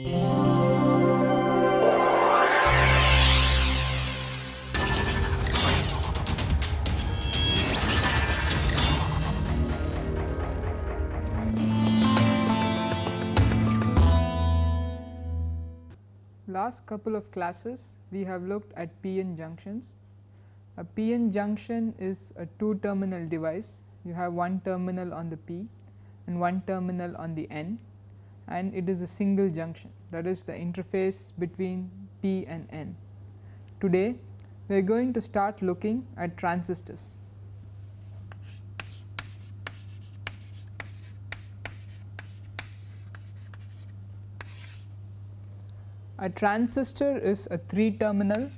Last couple of classes we have looked at PN junctions. A PN junction is a two terminal device you have one terminal on the P and one terminal on the N and it is a single junction that is the interface between P and N. Today we are going to start looking at transistors. A transistor is a 3 terminal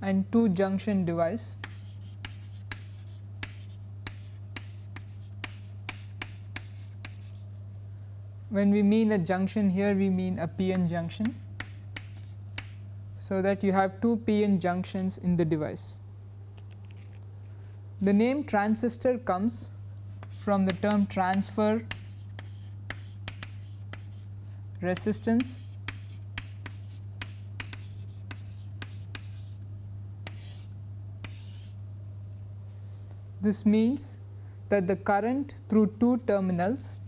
and 2 junction device. When we mean a junction here we mean a PN junction. So, that you have 2 PN junctions in the device. The name transistor comes from the term transfer resistance This means that the current through two terminals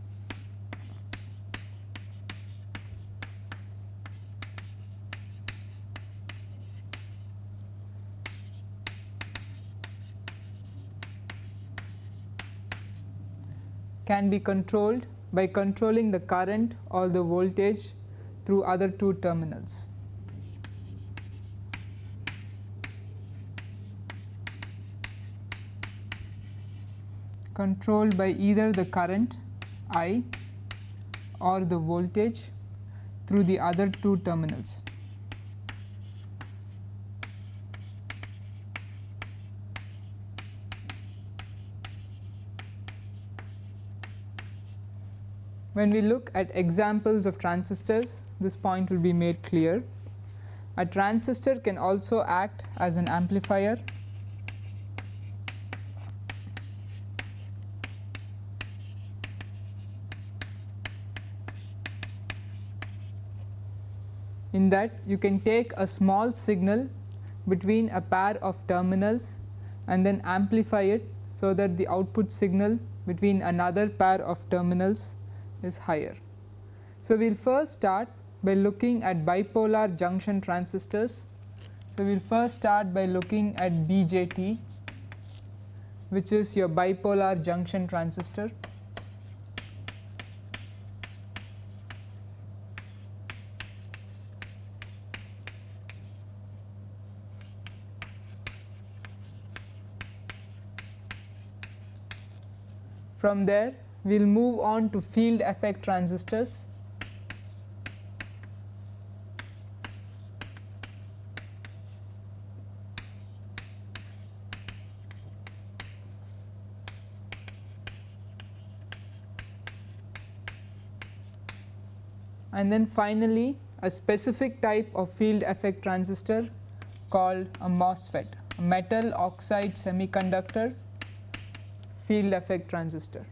can be controlled by controlling the current or the voltage through other two terminals. controlled by either the current I or the voltage through the other two terminals. When we look at examples of transistors, this point will be made clear. A transistor can also act as an amplifier in that you can take a small signal between a pair of terminals and then amplify it so that the output signal between another pair of terminals is higher. So, we will first start by looking at bipolar junction transistors. So, we will first start by looking at BJT which is your bipolar junction transistor. From there we will move on to field effect transistors. and then finally a specific type of field effect transistor called a MOSFET, a metal oxide semiconductor field effect transistor.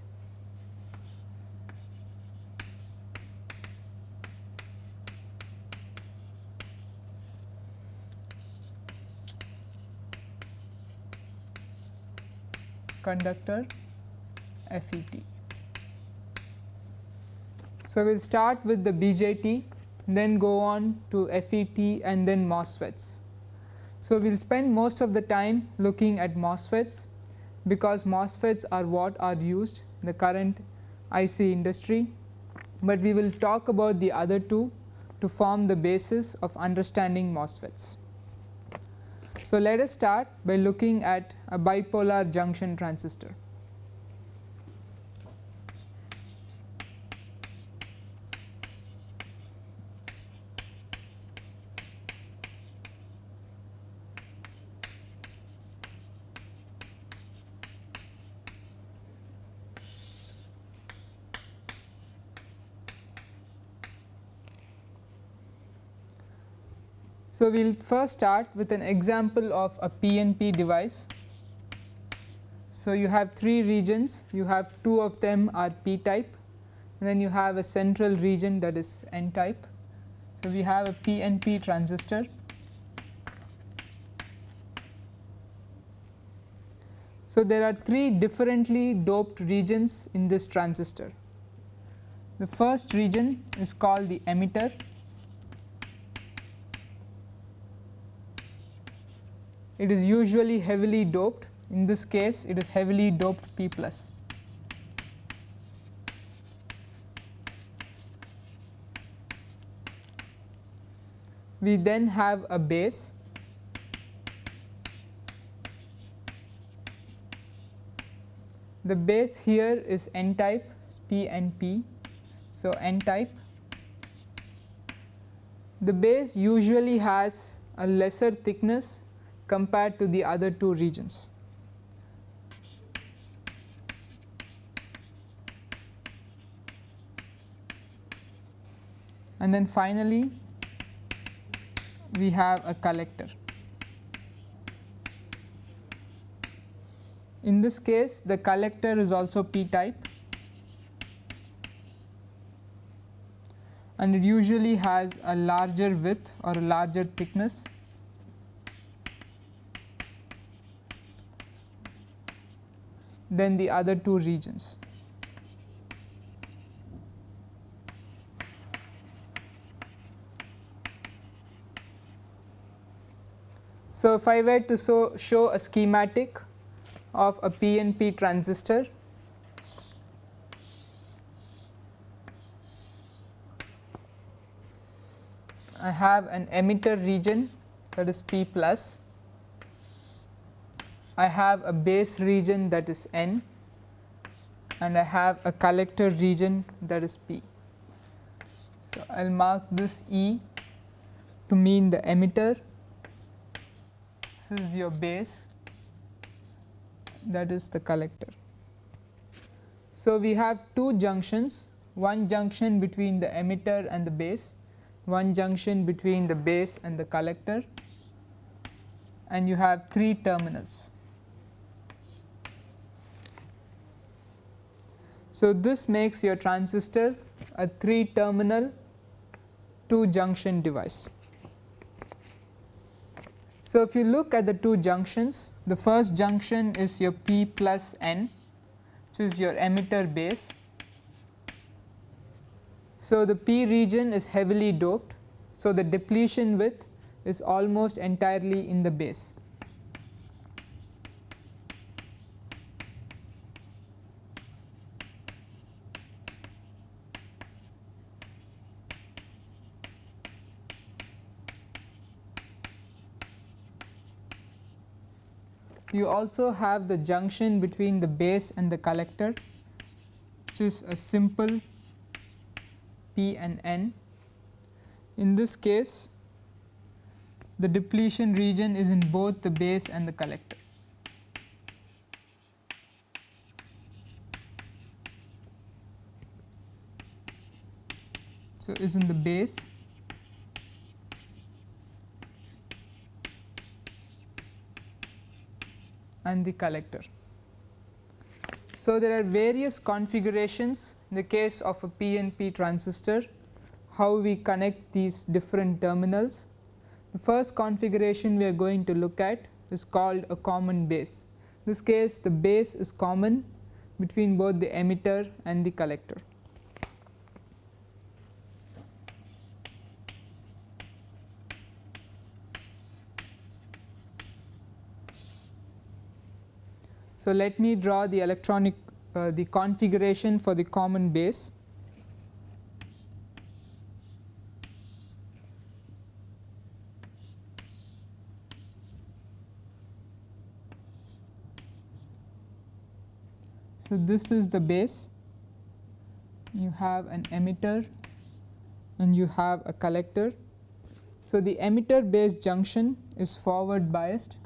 Conductor FET. So, we will start with the BJT then go on to FET and then MOSFETs. So, we will spend most of the time looking at MOSFETs because MOSFETs are what are used in the current IC industry, but we will talk about the other two to form the basis of understanding MOSFETs. So, let us start by looking at a bipolar junction transistor. So, we will first start with an example of a PNP device. So, you have 3 regions you have 2 of them are p type and then you have a central region that is n type. So, we have a PNP transistor So, there are 3 differently doped regions in this transistor. The first region is called the emitter it is usually heavily doped in this case it is heavily doped P plus. We then have a base the base here is n type p. So, n type the base usually has a lesser thickness compared to the other two regions. And then finally, we have a collector. In this case the collector is also p type and it usually has a larger width or a larger thickness than the other two regions. So, if I were to so show a schematic of a PNP transistor I have an emitter region that is P plus, I have a base region that is N and I have a collector region that is P. So, I will mark this E to mean the emitter, this is your base that is the collector. So, we have two junctions one junction between the emitter and the base, one junction between the base and the collector and you have 3 terminals. So, this makes your transistor a 3 terminal 2 junction device. So, if you look at the two junctions the first junction is your p plus n which is your emitter base. So, the p region is heavily doped. So, the depletion width is almost entirely in the base. You also have the junction between the base and the collector which is a simple P and N. In this case the depletion region is in both the base and the collector. So, is in the base and the collector. So, there are various configurations in the case of a PNP transistor how we connect these different terminals. The first configuration we are going to look at is called a common base. In this case the base is common between both the emitter and the collector. So, let me draw the electronic uh, the configuration for the common base. So, this is the base you have an emitter and you have a collector. So, the emitter base junction is forward biased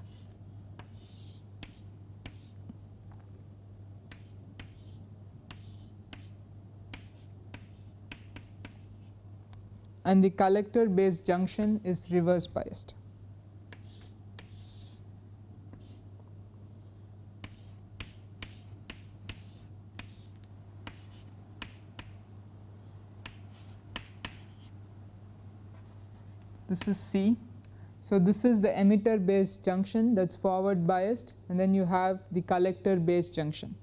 and the collector base junction is reverse biased. This is C. So, this is the emitter base junction that is forward biased and then you have the collector base junction.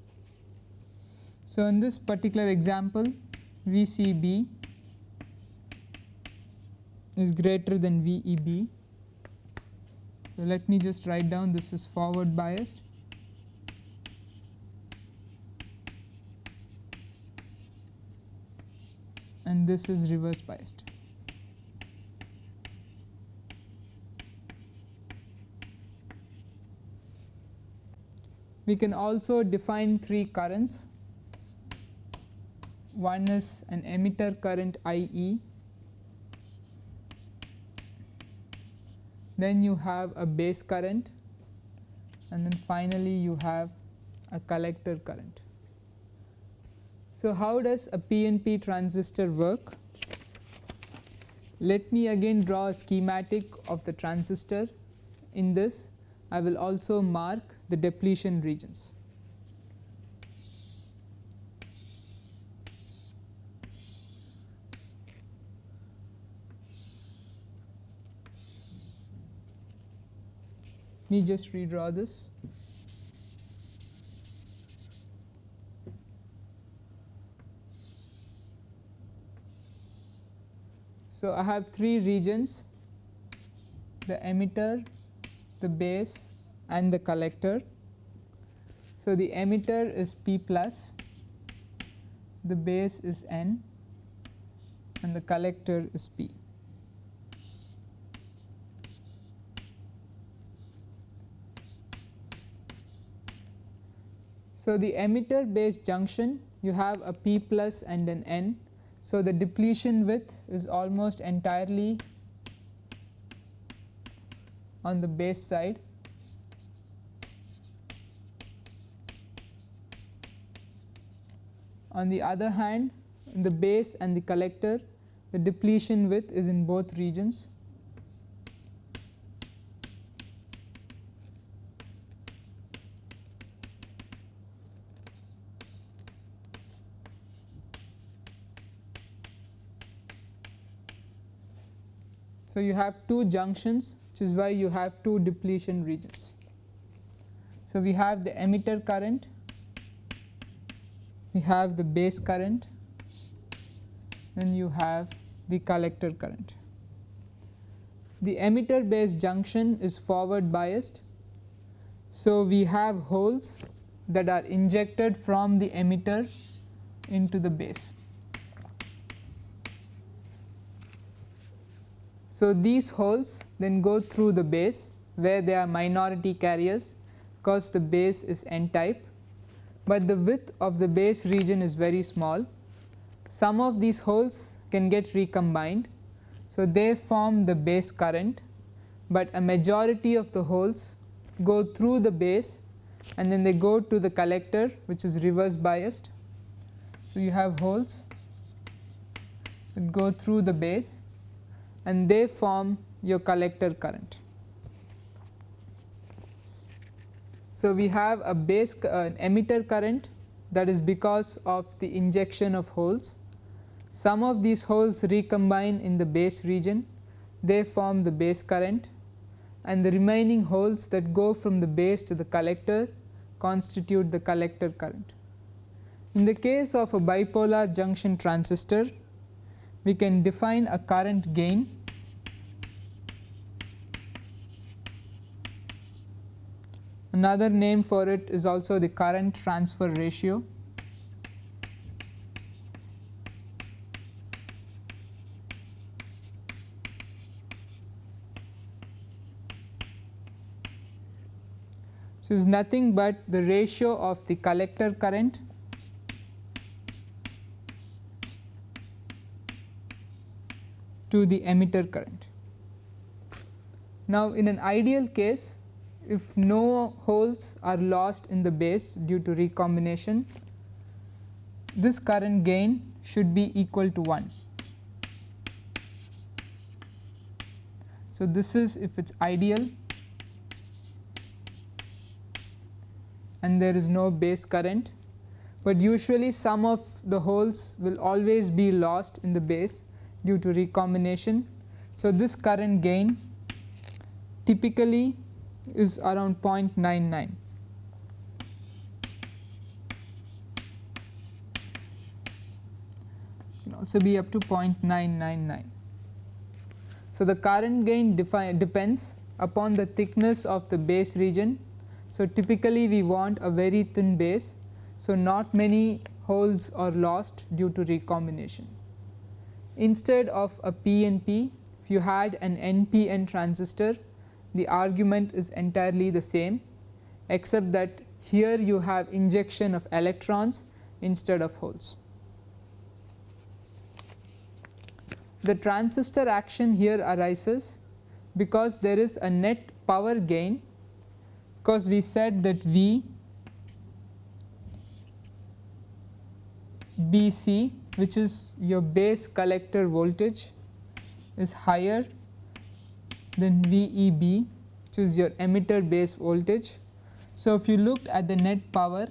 So, in this particular example VCB is greater than VEB. So, let me just write down this is forward biased and this is reverse biased. We can also define three currents. One is an emitter current IE, then you have a base current and then finally you have a collector current. So, how does a PNP transistor work? Let me again draw a schematic of the transistor. In this I will also mark the depletion regions. Me just redraw this. So, I have three regions the emitter, the base and the collector. So, the emitter is P plus, the base is N and the collector is P. So, the emitter base junction you have a P plus and an N. So, the depletion width is almost entirely on the base side On the other hand the base and the collector the depletion width is in both regions. So, you have two junctions which is why you have two depletion regions. So, we have the emitter current we have the base current then you have the collector current. The emitter base junction is forward biased. So, we have holes that are injected from the emitter into the base. So, these holes then go through the base where they are minority carriers because the base is n type but the width of the base region is very small. Some of these holes can get recombined. So, they form the base current, but a majority of the holes go through the base and then they go to the collector which is reverse biased. So, you have holes that go through the base and they form your collector current. So, we have a base uh, emitter current that is because of the injection of holes. Some of these holes recombine in the base region, they form the base current and the remaining holes that go from the base to the collector constitute the collector current. In the case of a bipolar junction transistor, we can define a current gain Another name for it is also the current transfer ratio. So, is nothing but the ratio of the collector current to the emitter current. Now, in an ideal case if no holes are lost in the base due to recombination, this current gain should be equal to 1. So, this is if it is ideal and there is no base current, but usually some of the holes will always be lost in the base due to recombination. So, this current gain typically is around 0.99. Can also be up to 0.999. So, the current gain depends upon the thickness of the base region. So, typically we want a very thin base. So, not many holes are lost due to recombination. Instead of a PNP, if you had an NPN transistor, the argument is entirely the same except that here you have injection of electrons instead of holes. The transistor action here arises because there is a net power gain because we said that V BC which is your base collector voltage is higher than VEB which is your emitter base voltage. So, if you looked at the net power,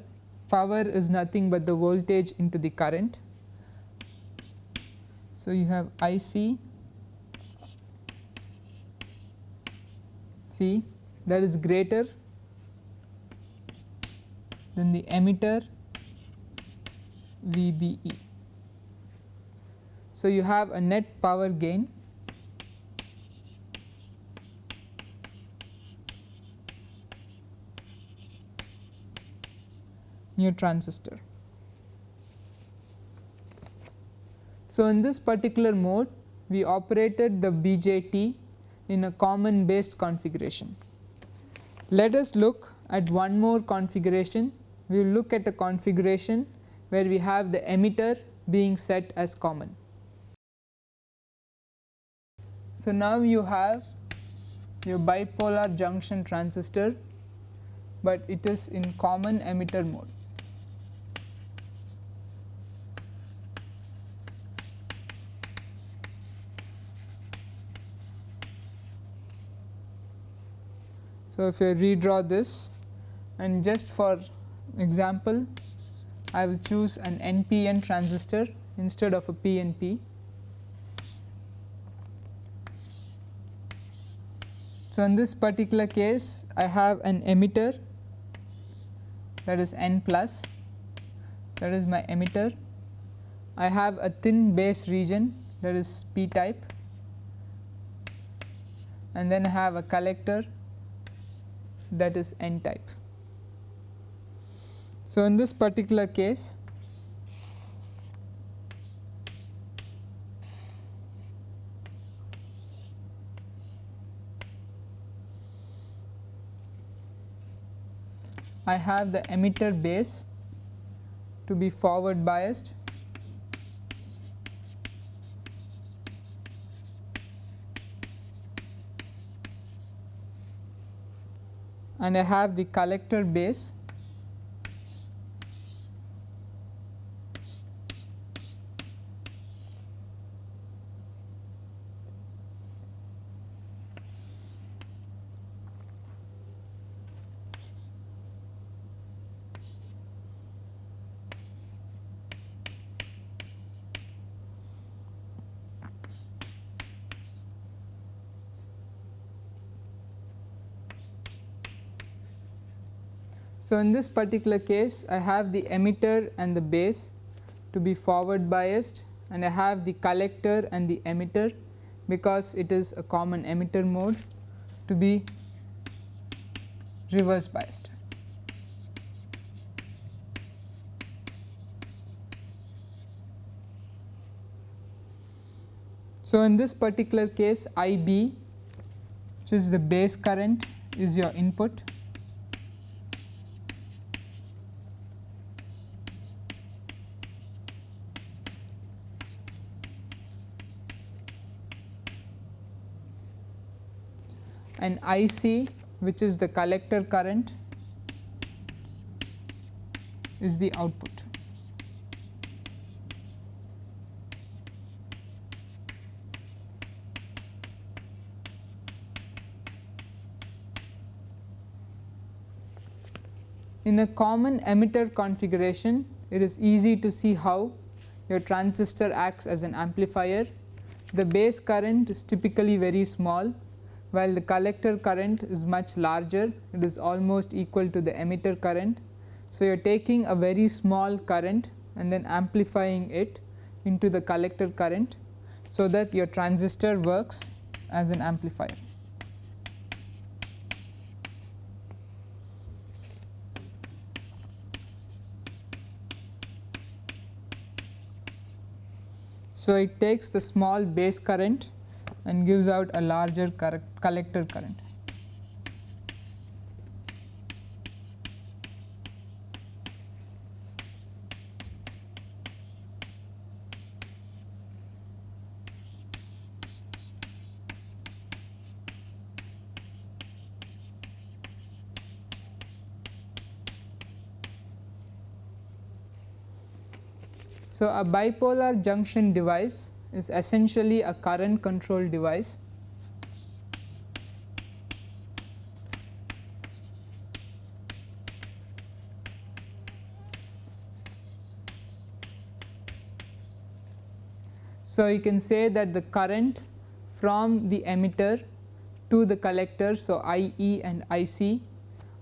power is nothing but the voltage into the current so, you have I c C that is greater than the emitter VBE. So, you have a net power gain new transistor. So, in this particular mode we operated the BJT in a common based configuration. Let us look at one more configuration, we will look at a configuration where we have the emitter being set as common. So, now you have your bipolar junction transistor, but it is in common emitter mode. So, if I redraw this and just for example I will choose an NPN transistor instead of a PNP. So, in this particular case I have an emitter that is N plus that is my emitter. I have a thin base region that is P type and then I have a collector that is n type. So, in this particular case I have the emitter base to be forward biased and I have the collector base So, in this particular case I have the emitter and the base to be forward biased and I have the collector and the emitter because it is a common emitter mode to be reverse biased. So, in this particular case IB which is the base current is your input and IC which is the collector current is the output. In a common emitter configuration, it is easy to see how your transistor acts as an amplifier the base current is typically very small while the collector current is much larger it is almost equal to the emitter current. So, you are taking a very small current and then amplifying it into the collector current so that your transistor works as an amplifier. So, it takes the small base current and gives out a larger collector current. So, a bipolar junction device is essentially a current control device. So, you can say that the current from the emitter to the collector. So, IE and IC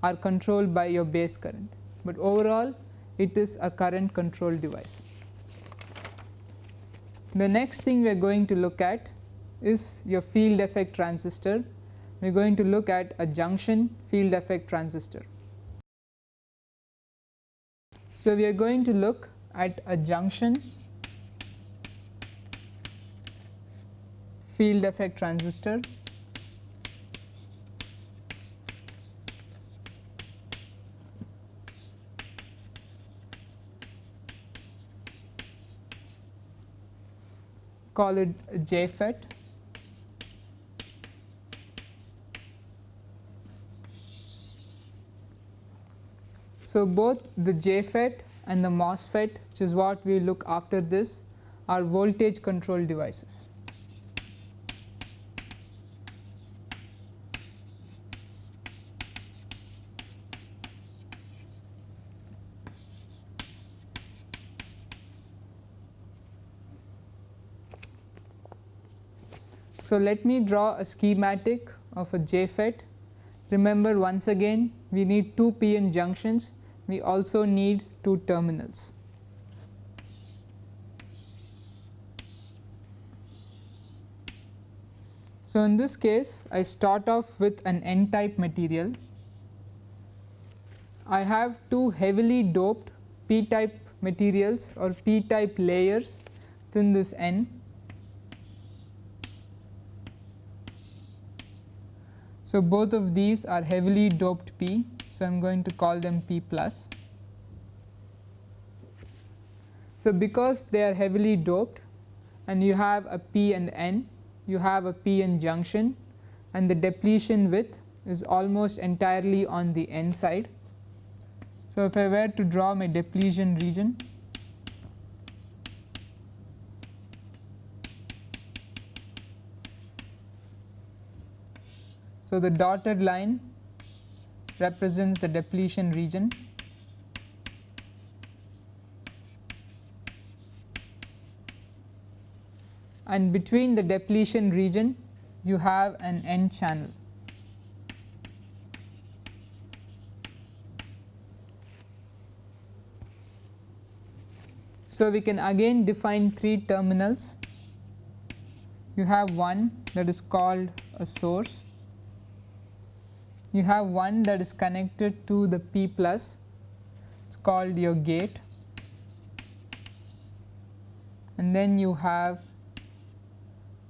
are controlled by your base current, but overall it is a current control device. The next thing we are going to look at is your field effect transistor. We are going to look at a junction field effect transistor. So, we are going to look at a junction field effect transistor call it JFET. So, both the JFET and the MOSFET which is what we look after this are voltage control devices. So, let me draw a schematic of a JFET. Remember once again we need 2 PN junctions, we also need 2 terminals. So, in this case I start off with an n type material. I have 2 heavily doped p type materials or p type layers within this n So, both of these are heavily doped P. So, I am going to call them P plus. So, because they are heavily doped and you have a P and N, you have a P N junction and the depletion width is almost entirely on the N side. So, if I were to draw my depletion region, So, the dotted line represents the depletion region and between the depletion region you have an n channel. So, we can again define 3 terminals. You have one that is called a source you have one that is connected to the P plus it is called your gate and then you have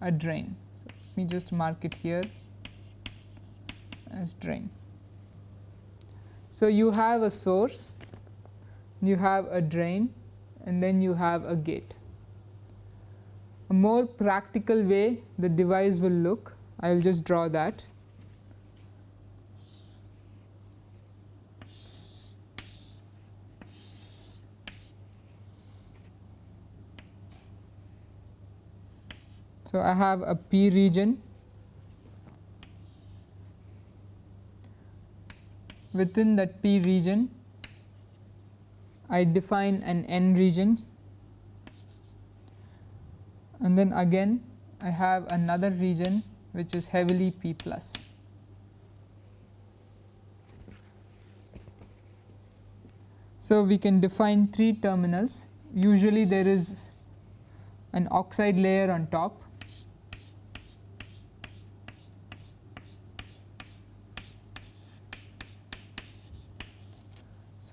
a drain. So, let me just mark it here as drain. So, you have a source, you have a drain and then you have a gate. A more practical way the device will look, I will just draw that. So, I have a P region within that P region I define an N region. And then again I have another region which is heavily P plus. So, we can define 3 terminals. Usually there is an oxide layer on top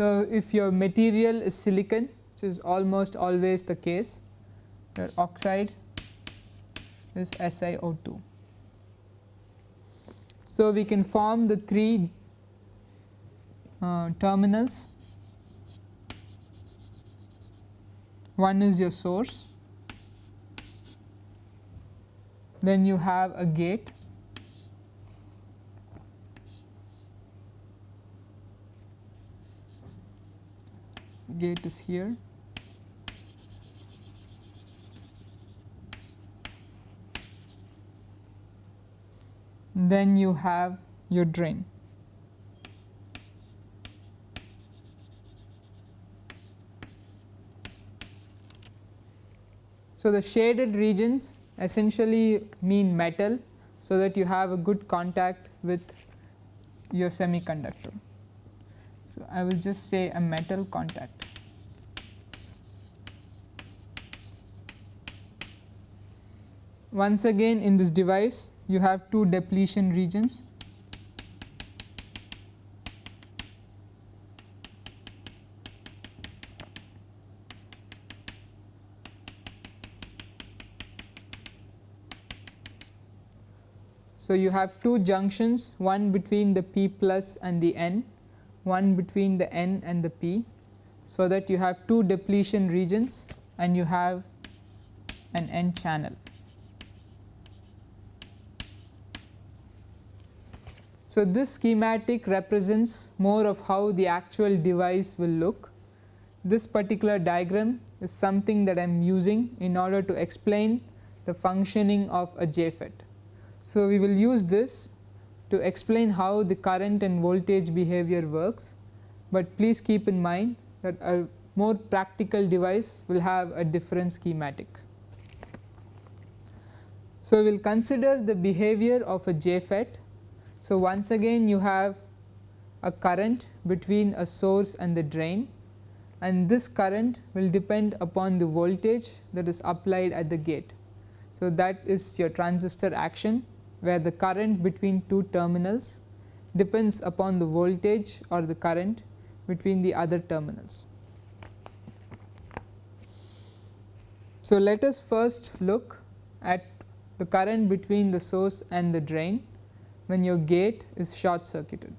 So, if your material is silicon which is almost always the case your oxide is SiO2. So, we can form the 3 uh, terminals. One is your source. Then you have a gate gate is here. Then you have your drain. So, the shaded regions essentially mean metal, so that you have a good contact with your semiconductor. So, I will just say a metal contact. Once again in this device you have two depletion regions. So, you have two junctions one between the P plus and the N one between the N and the P. So, that you have two depletion regions and you have an N channel. So, this schematic represents more of how the actual device will look. This particular diagram is something that I am using in order to explain the functioning of a JFET. So, we will use this to explain how the current and voltage behavior works, but please keep in mind that a more practical device will have a different schematic. So, we will consider the behavior of a JFET. So, once again you have a current between a source and the drain and this current will depend upon the voltage that is applied at the gate. So, that is your transistor action where the current between two terminals depends upon the voltage or the current between the other terminals. So, let us first look at the current between the source and the drain when your gate is short circuited.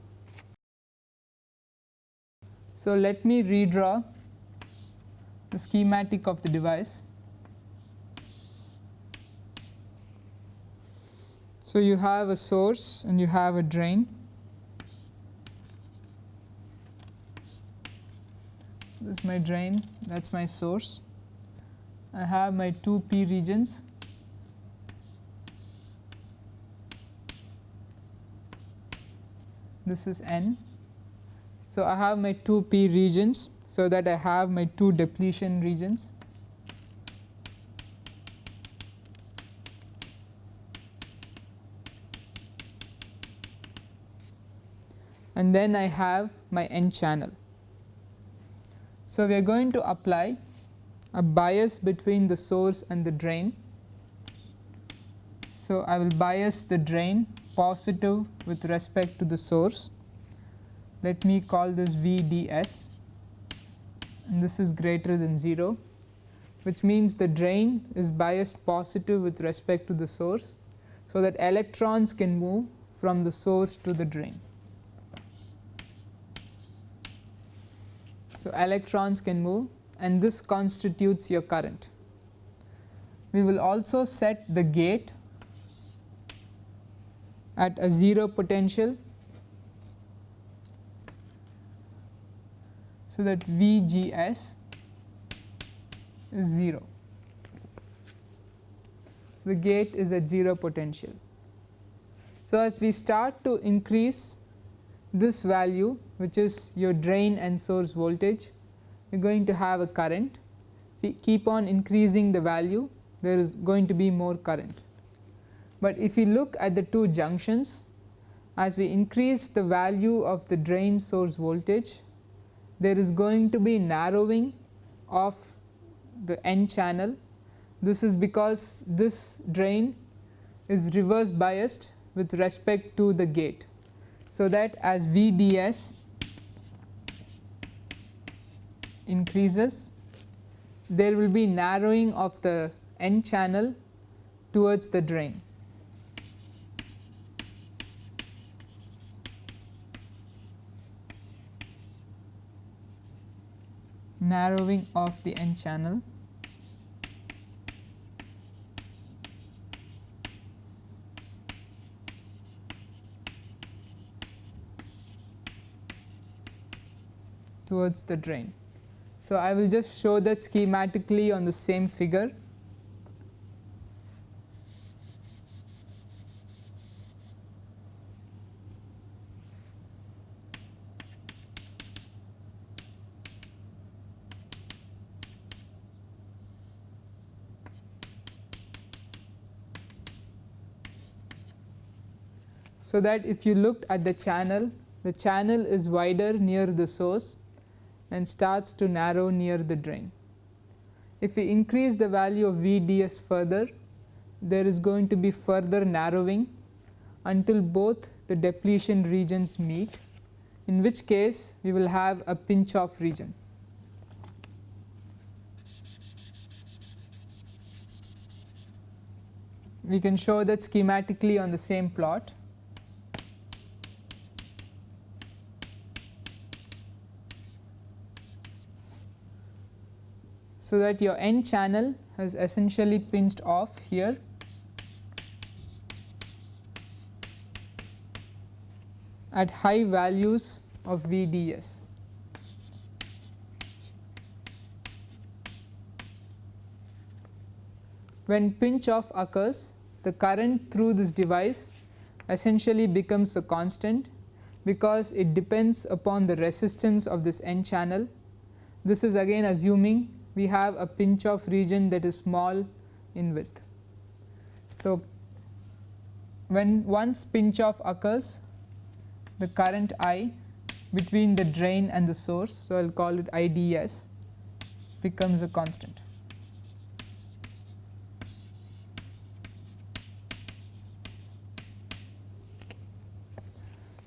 So, let me redraw the schematic of the device. So, you have a source and you have a drain. This is my drain, that is my source. I have my two P regions. This is N. So, I have my two P regions, so that I have my two depletion regions. and then I have my N channel. So, we are going to apply a bias between the source and the drain. So, I will bias the drain positive with respect to the source. Let me call this VDS and this is greater than 0 which means the drain is biased positive with respect to the source. So, that electrons can move from the source to the drain. So, electrons can move and this constitutes your current. We will also set the gate at a 0 potential. So, that VGS is 0. So, the gate is at 0 potential. So, as we start to increase this value which is your drain and source voltage you are going to have a current if we keep on increasing the value there is going to be more current. But if you look at the two junctions as we increase the value of the drain source voltage there is going to be narrowing of the n channel this is because this drain is reverse biased with respect to the gate. So, that as VDS increases there will be narrowing of the n channel towards the drain. Narrowing of the n channel towards the drain. So, I will just show that schematically on the same figure. So, that if you looked at the channel, the channel is wider near the source and starts to narrow near the drain. If we increase the value of VDS further, there is going to be further narrowing until both the depletion regions meet, in which case we will have a pinch off region. We can show that schematically on the same plot. So, that your n channel has essentially pinched off here at high values of VDS. When pinch off occurs, the current through this device essentially becomes a constant because it depends upon the resistance of this n channel. This is again assuming we have a pinch off region that is small in width. So, when once pinch off occurs the current I between the drain and the source. So, I will call it IDS becomes a constant.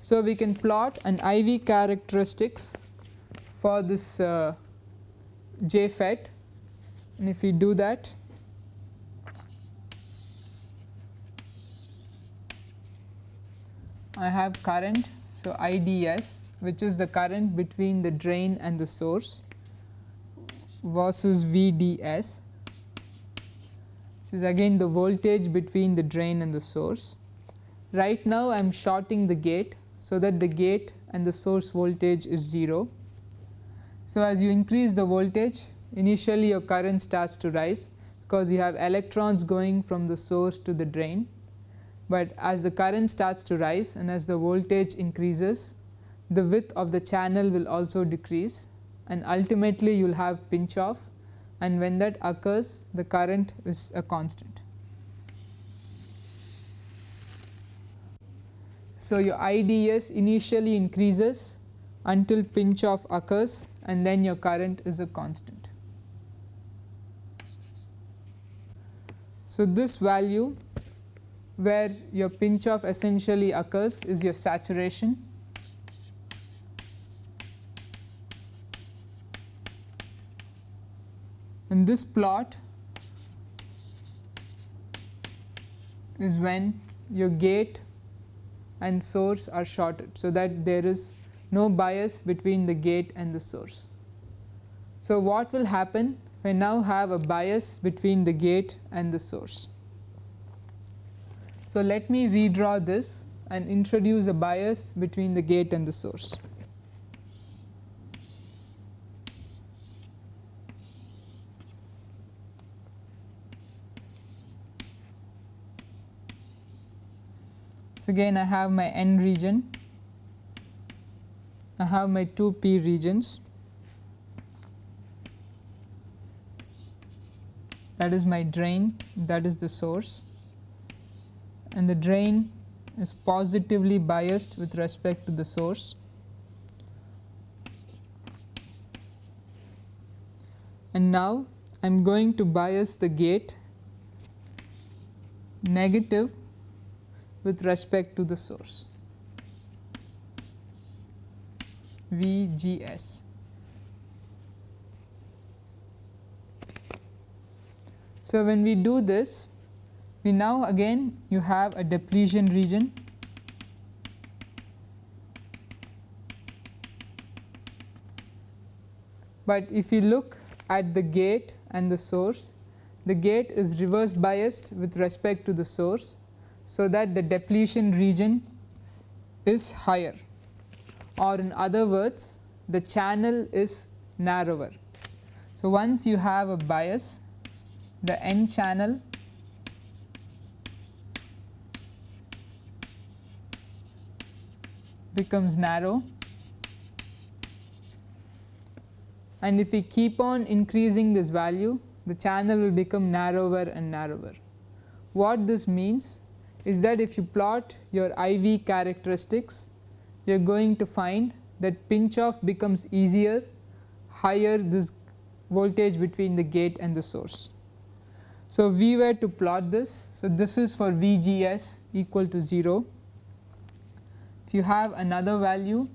So, we can plot an IV characteristics for this uh, JFET and if we do that I have current. So, IDS which is the current between the drain and the source versus VDS which is again the voltage between the drain and the source. Right now I am shorting the gate so that the gate and the source voltage is 0 so, as you increase the voltage initially your current starts to rise because you have electrons going from the source to the drain, but as the current starts to rise and as the voltage increases the width of the channel will also decrease and ultimately you will have pinch off. And when that occurs the current is a constant. So, your IDS initially increases until pinch off occurs and then your current is a constant. So, this value where your pinch off essentially occurs is your saturation in this plot is when your gate and source are shorted. So, that there is no bias between the gate and the source. So, what will happen if I now have a bias between the gate and the source. So, let me redraw this and introduce a bias between the gate and the source. So, again I have my n region I have my two p regions. That is my drain that is the source. And the drain is positively biased with respect to the source. And now I am going to bias the gate negative with respect to the source VGS. So, when we do this we now again you have a depletion region but if you look at the gate and the source the gate is reverse biased with respect to the source so that the depletion region is higher or in other words the channel is narrower. So, once you have a bias the n channel becomes narrow and if we keep on increasing this value the channel will become narrower and narrower. What this means is that if you plot your IV characteristics you are going to find that pinch off becomes easier higher this voltage between the gate and the source. So, we were to plot this. So, this is for VGS equal to 0. If you have another value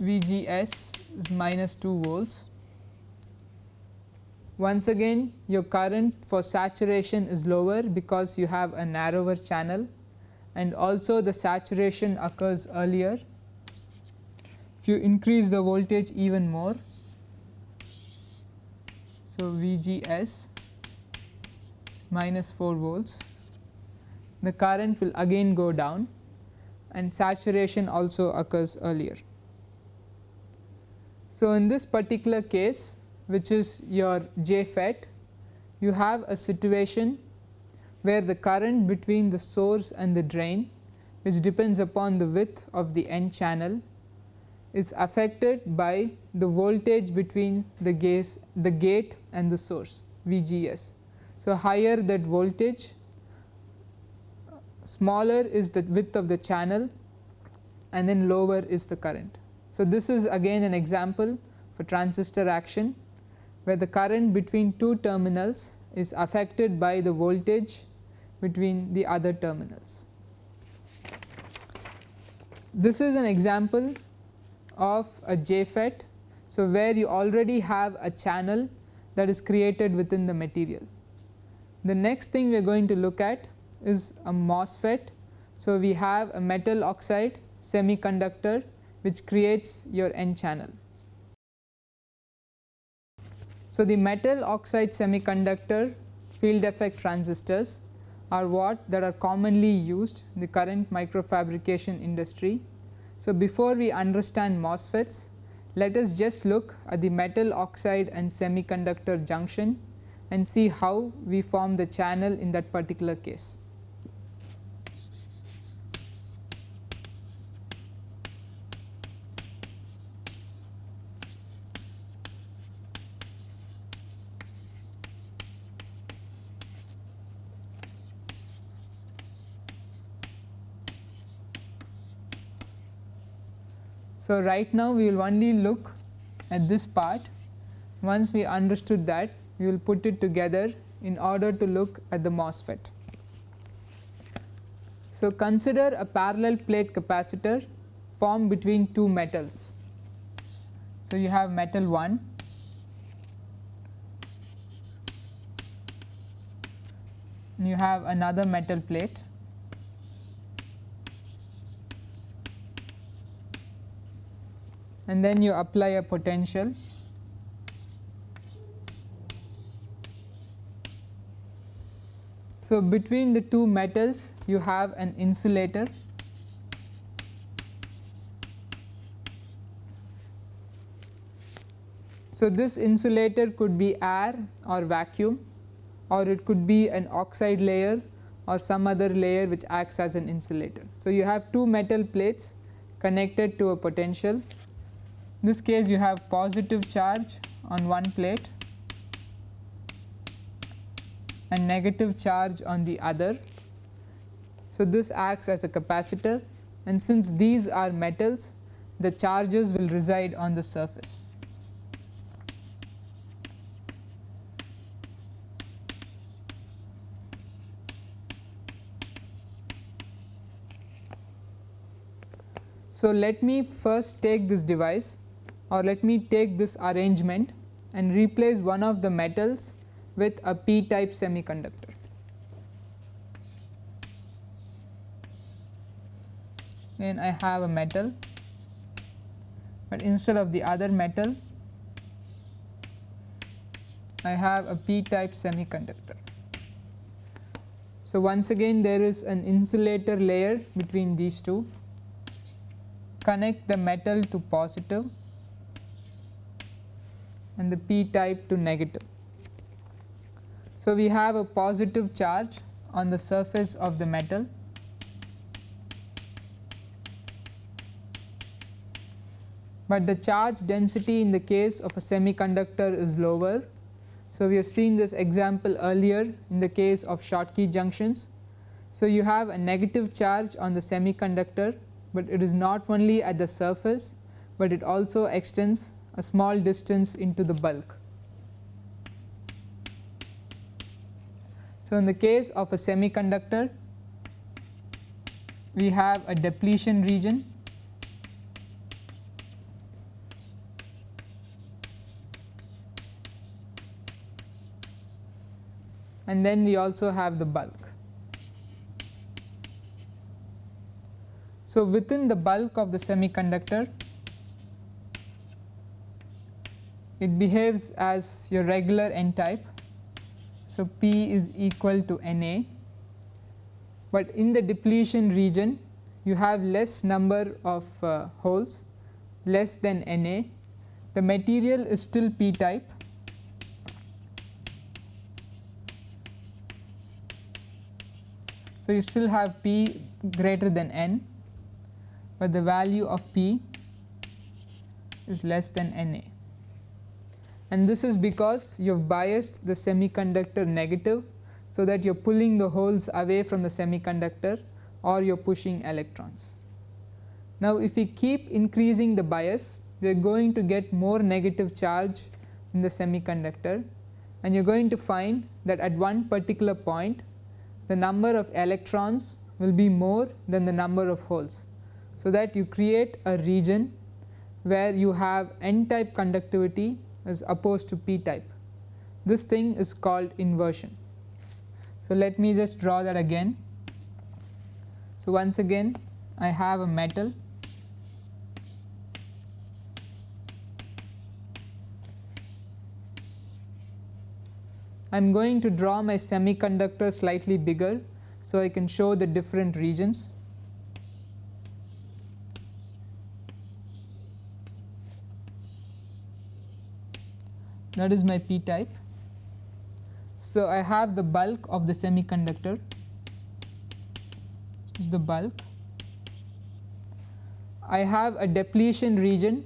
VGS is minus 2 volts. Once again your current for saturation is lower because you have a narrower channel and also the saturation occurs earlier. If you increase the voltage even more, so VGS is minus 4 volts, the current will again go down and saturation also occurs earlier. So, in this particular case which is your JFET you have a situation where the current between the source and the drain which depends upon the width of the n channel is affected by the voltage between the gas the gate and the source VGS. So, higher that voltage smaller is the width of the channel and then lower is the current. So, this is again an example for transistor action where the current between two terminals is affected by the voltage between the other terminals. This is an example of a JFET. So, where you already have a channel that is created within the material. The next thing we are going to look at is a MOSFET. So, we have a metal oxide semiconductor which creates your n channel. So, the metal oxide semiconductor field effect transistors are what that are commonly used in the current microfabrication industry. So, before we understand MOSFETs let us just look at the metal oxide and semiconductor junction and see how we form the channel in that particular case. So, right now we will only look at this part once we understood that we will put it together in order to look at the MOSFET. So, consider a parallel plate capacitor formed between two metals. So, you have metal 1 you have another metal plate and then you apply a potential. So, between the two metals you have an insulator. So, this insulator could be air or vacuum or it could be an oxide layer or some other layer which acts as an insulator. So, you have two metal plates connected to a potential in this case you have positive charge on one plate and negative charge on the other. So, this acts as a capacitor and since these are metals the charges will reside on the surface. So, let me first take this device or let me take this arrangement and replace one of the metals with a p type semiconductor. Then I have a metal, but instead of the other metal I have a p type semiconductor. So, once again there is an insulator layer between these two connect the metal to positive and the p type to negative. So, we have a positive charge on the surface of the metal but the charge density in the case of a semiconductor is lower. So, we have seen this example earlier in the case of Schottky junctions. So, you have a negative charge on the semiconductor, but it is not only at the surface, but it also extends a small distance into the bulk. So, in the case of a semiconductor we have a depletion region and then we also have the bulk. So, within the bulk of the semiconductor it behaves as your regular n type. So, P is equal to Na, but in the depletion region you have less number of uh, holes less than Na, the material is still P type. So, you still have P greater than N, but the value of P is less than Na and this is because you have biased the semiconductor negative. So, that you are pulling the holes away from the semiconductor or you are pushing electrons. Now, if we keep increasing the bias we are going to get more negative charge in the semiconductor and you are going to find that at one particular point the number of electrons will be more than the number of holes. So, that you create a region where you have n type conductivity as opposed to p type. This thing is called inversion. So, let me just draw that again. So, once again I have a metal I am going to draw my semiconductor slightly bigger so I can show the different regions. That is my p type. So, I have the bulk of the semiconductor is the bulk. I have a depletion region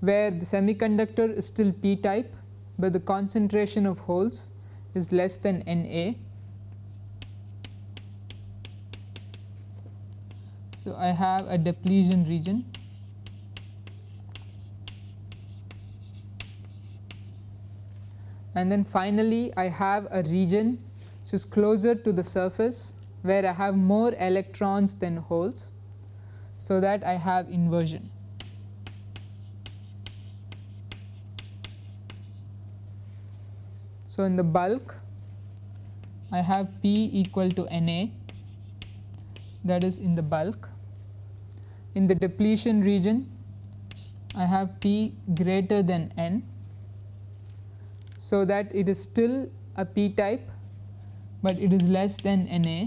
where the semiconductor is still p type, but the concentration of holes is less than Na. So, I have a depletion region and then finally I have a region which is closer to the surface where I have more electrons than holes. So, that I have inversion. So, in the bulk I have P equal to Na that is in the bulk. In the depletion region I have P greater than N so that it is still a p type, but it is less than Na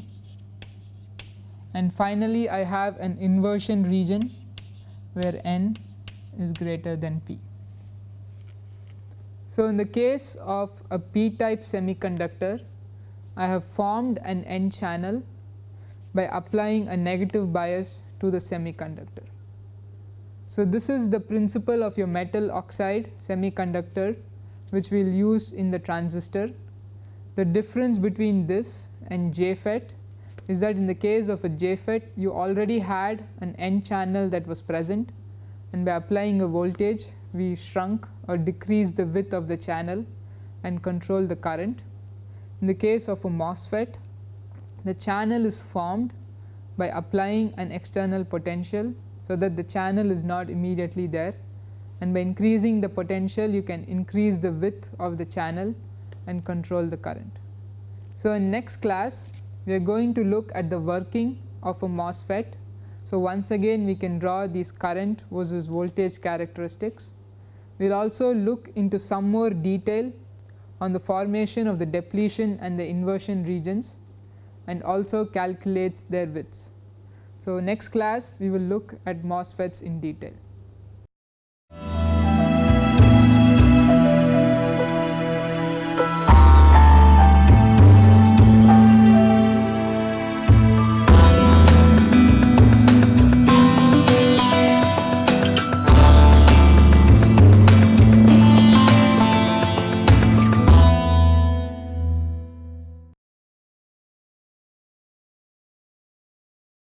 and finally I have an inversion region where n is greater than p. So, in the case of a p type semiconductor I have formed an n channel by applying a negative bias to the semiconductor. So, this is the principle of your metal oxide semiconductor which we will use in the transistor the difference between this and JFET is that in the case of a JFET you already had an n channel that was present and by applying a voltage we shrunk or decreased the width of the channel and control the current. In the case of a MOSFET the channel is formed by applying an external potential so that the channel is not immediately there and by increasing the potential you can increase the width of the channel and control the current. So, in next class we are going to look at the working of a MOSFET. So, once again we can draw these current versus voltage characteristics. We will also look into some more detail on the formation of the depletion and the inversion regions and also calculates their widths. So, next class we will look at MOSFETs in detail.